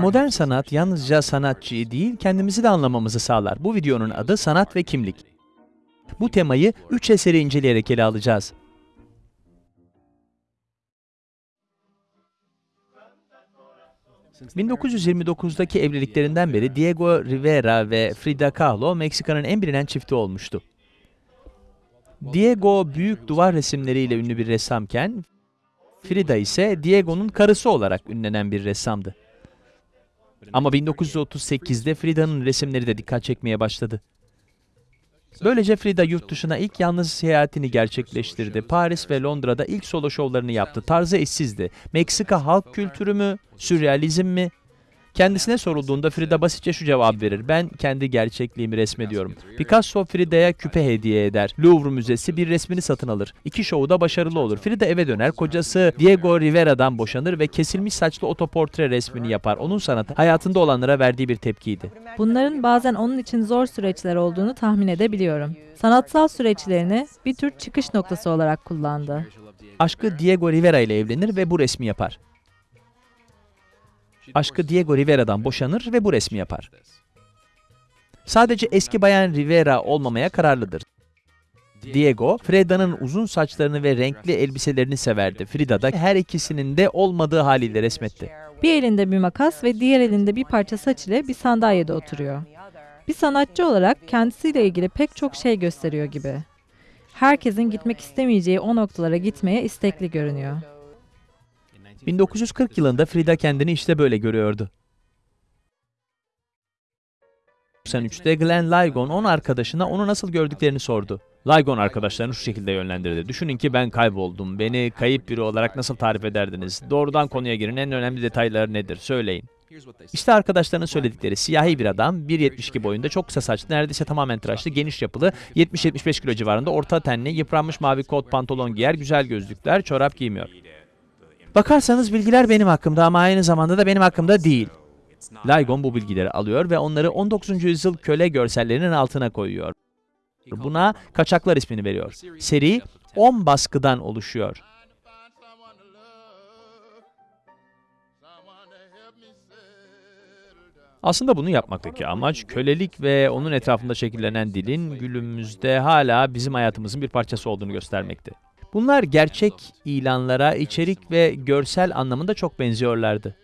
Modern sanat yalnızca sanatçıyı değil, kendimizi de anlamamızı sağlar. Bu videonun adı Sanat ve Kimlik. Bu temayı üç eseri inceleyerek ele alacağız. ...1929'daki evliliklerinden beri Diego Rivera ve Frida Kahlo Meksika'nın en bilinen çifti olmuştu. Diego büyük duvar resimleriyle ünlü bir ressamken, Frida ise Diego'nun karısı olarak ünlenen bir ressamdı. Ama 1938'de Frida'nın resimleri de dikkat çekmeye başladı. Böylece Frida yurt dışına ilk yalnız seyahatini gerçekleştirdi. Paris ve Londra'da ilk solo şovlarını yaptı. Tarzı eşsizdi. Meksika halk kültürü mü, sürrealizm mi? Kendisine sorulduğunda Frida basitçe şu cevap verir. Ben kendi gerçekliğimi resmediyorum. Picasso Frida'ya küpe hediye eder. Louvre Müzesi bir resmini satın alır. İki şovu da başarılı olur. Frida eve döner. Kocası Diego Rivera'dan boşanır ve kesilmiş saçlı otoportre resmini yapar. Onun sanatı hayatında olanlara verdiği bir tepkiydi. Bunların bazen onun için zor süreçler olduğunu tahmin edebiliyorum. Sanatsal süreçlerini bir tür çıkış noktası olarak kullandı. Aşkı Diego Rivera ile evlenir ve bu resmi yapar. Aşkı Diego Rivera'dan boşanır ve bu resmi yapar. Sadece eski bayan Rivera olmamaya kararlıdır. Diego, Frida'nın uzun saçlarını ve renkli elbiselerini severdi. Frida da her ikisinin de olmadığı haliyle resmetti. Bir elinde bir makas ve diğer elinde bir parça saç ile bir sandalyede oturuyor. Bir sanatçı olarak kendisiyle ilgili pek çok şey gösteriyor gibi. Herkesin gitmek istemeyeceği o noktalara gitmeye istekli görünüyor. 1940 yılında Frida kendini işte böyle görüyordu. 1993'te Glenn Ligon 10 arkadaşına onu nasıl gördüklerini sordu. Ligon arkadaşlarını şu şekilde yönlendirdi. Düşünün ki ben kayboldum. Beni kayıp biri olarak nasıl tarif ederdiniz? Doğrudan konuya girin. En önemli detayları nedir? Söyleyin. İşte arkadaşlarının söyledikleri siyahi bir adam, 1.72 boyunda, çok kısa saçlı, neredeyse tamamen tıraşlı, geniş yapılı, 70-75 kilo civarında, orta tenli, yıpranmış mavi kot pantolon giyer, güzel gözlükler, çorap giymiyor. Bakarsanız bilgiler benim hakkımda ama aynı zamanda da benim hakkımda değil. Ligon bu bilgileri alıyor ve onları 19. yüzyıl köle görsellerinin altına koyuyor. Buna Kaçaklar ismini veriyor. Seri 10 baskıdan oluşuyor. Aslında bunu yapmaktaki amaç kölelik ve onun etrafında şekillenen dilin günümüzde hala bizim hayatımızın bir parçası olduğunu göstermekti. Bunlar gerçek ilanlara içerik ve görsel anlamında çok benziyorlardı.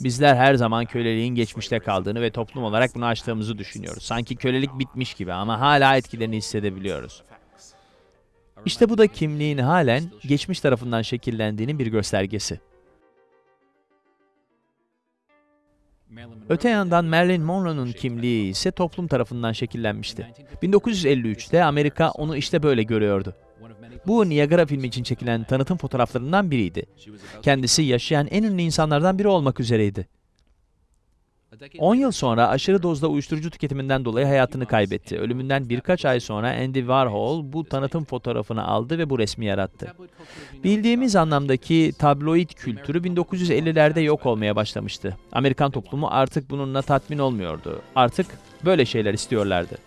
Bizler her zaman köleliğin geçmişte kaldığını ve toplum olarak bunu aştığımızı düşünüyoruz. Sanki kölelik bitmiş gibi ama hala etkilerini hissedebiliyoruz. İşte bu da kimliğin halen geçmiş tarafından şekillendiğinin bir göstergesi. Öte yandan Marilyn Monroe'nun kimliği ise toplum tarafından şekillenmişti. 1953'te Amerika onu işte böyle görüyordu. Bu Niagara filmi için çekilen tanıtım fotoğraflarından biriydi. Kendisi yaşayan en ünlü insanlardan biri olmak üzereydi. 10 yıl sonra aşırı dozda uyuşturucu tüketiminden dolayı hayatını kaybetti. Ölümünden birkaç ay sonra Andy Warhol bu tanıtım fotoğrafını aldı ve bu resmi yarattı. Bildiğimiz anlamdaki tabloid kültürü 1950'lerde yok olmaya başlamıştı. Amerikan toplumu artık bununla tatmin olmuyordu. Artık böyle şeyler istiyorlardı.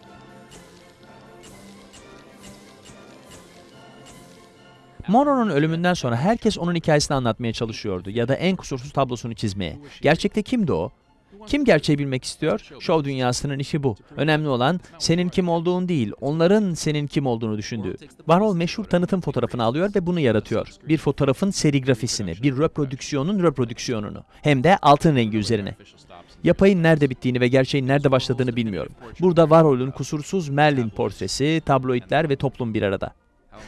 Monroe'nun ölümünden sonra herkes onun hikayesini anlatmaya çalışıyordu ya da en kusursuz tablosunu çizmeye. Gerçekte kimdi o? Kim gerçeği bilmek istiyor? Şov dünyasının işi bu. Önemli olan senin kim olduğun değil, onların senin kim olduğunu düşündüğü. Warhol meşhur tanıtım fotoğrafını alıyor ve bunu yaratıyor. Bir fotoğrafın serigrafisini, bir reprodüksiyonun reprodüksiyonunu. Hem de altın rengi üzerine. Yapayın nerede bittiğini ve gerçeğin nerede başladığını bilmiyorum. Burada Warhol'un kusursuz Merlin portresi, tabloidler ve toplum bir arada.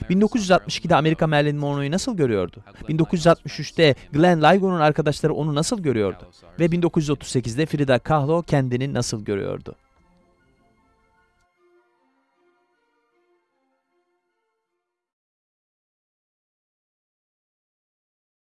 1962'de Amerika Marilyn Monroe'yu nasıl görüyordu? 1963'te Glenn Ligon'un arkadaşları onu nasıl görüyordu? Ve 1938'de Frida Kahlo kendini nasıl görüyordu?